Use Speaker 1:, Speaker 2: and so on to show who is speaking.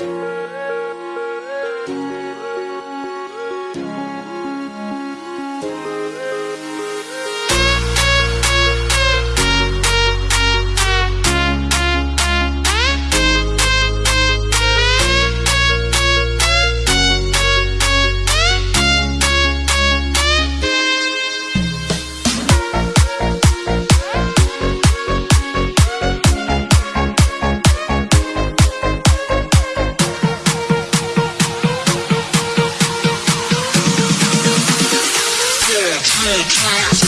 Speaker 1: Yeah, yeah, yeah.